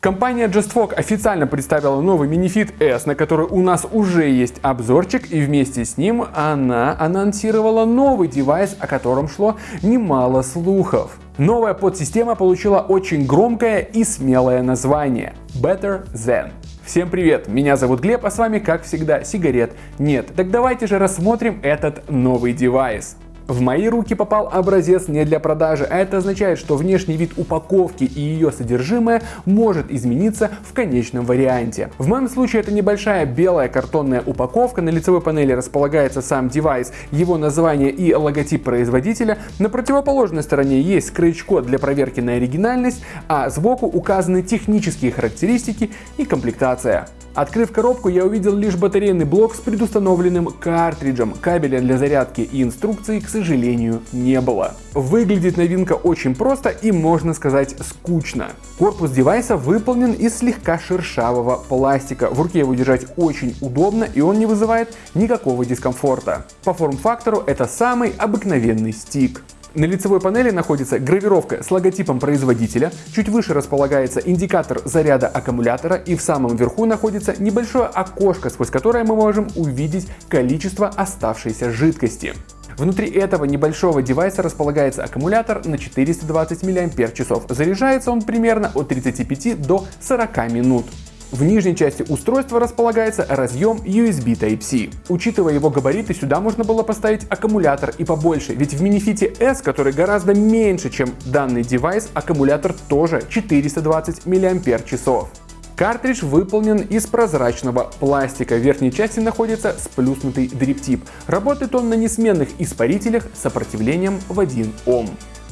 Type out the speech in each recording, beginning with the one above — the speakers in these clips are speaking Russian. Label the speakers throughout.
Speaker 1: Компания JustFog официально представила новый MiniFit S, на который у нас уже есть обзорчик, и вместе с ним она анонсировала новый девайс, о котором шло немало слухов. Новая подсистема получила очень громкое и смелое название – Better Than. Всем привет, меня зовут Глеб, а с вами, как всегда, сигарет нет. Так давайте же рассмотрим этот новый девайс. В мои руки попал образец не для продажи, а это означает, что внешний вид упаковки и ее содержимое может измениться в конечном варианте. В моем случае это небольшая белая картонная упаковка, на лицевой панели располагается сам девайс, его название и логотип производителя. На противоположной стороне есть скретч-код для проверки на оригинальность, а сбоку указаны технические характеристики и комплектация. Открыв коробку, я увидел лишь батарейный блок с предустановленным картриджем. Кабеля для зарядки и инструкции, к сожалению, не было. Выглядит новинка очень просто и, можно сказать, скучно. Корпус девайса выполнен из слегка шершавого пластика. В руке его держать очень удобно и он не вызывает никакого дискомфорта. По форм-фактору это самый обыкновенный стик. На лицевой панели находится гравировка с логотипом производителя, чуть выше располагается индикатор заряда аккумулятора и в самом верху находится небольшое окошко, сквозь которое мы можем увидеть количество оставшейся жидкости. Внутри этого небольшого девайса располагается аккумулятор на 420 мАч. Заряжается он примерно от 35 до 40 минут. В нижней части устройства располагается разъем USB Type-C. Учитывая его габариты, сюда можно было поставить аккумулятор и побольше, ведь в Minifit S, который гораздо меньше, чем данный девайс, аккумулятор тоже 420 мАч. Картридж выполнен из прозрачного пластика. В верхней части находится сплюснутый дриптип. Работает он на несменных испарителях с сопротивлением в 1 Ом.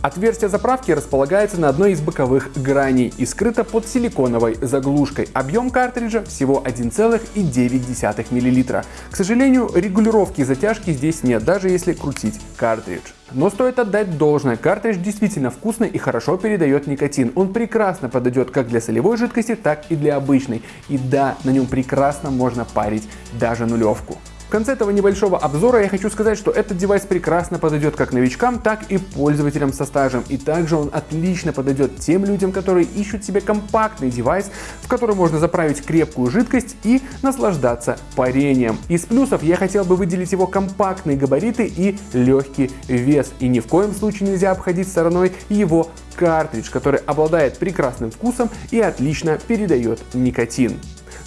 Speaker 1: Отверстие заправки располагается на одной из боковых граней и скрыто под силиконовой заглушкой. Объем картриджа всего 1,9 мл. К сожалению, регулировки затяжки здесь нет, даже если крутить картридж. Но стоит отдать должное, картридж действительно вкусный и хорошо передает никотин. Он прекрасно подойдет как для солевой жидкости, так и для обычной. И да, на нем прекрасно можно парить даже нулевку. В конце этого небольшого обзора я хочу сказать, что этот девайс прекрасно подойдет как новичкам, так и пользователям со стажем. И также он отлично подойдет тем людям, которые ищут себе компактный девайс, в который можно заправить крепкую жидкость и наслаждаться парением. Из плюсов я хотел бы выделить его компактные габариты и легкий вес. И ни в коем случае нельзя обходить стороной его картридж, который обладает прекрасным вкусом и отлично передает никотин.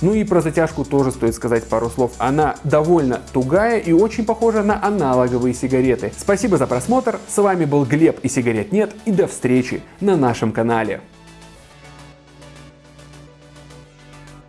Speaker 1: Ну и про затяжку тоже стоит сказать пару слов. Она довольно тугая и очень похожа на аналоговые сигареты. Спасибо за просмотр, с вами был Глеб и сигарет нет и до встречи на нашем канале.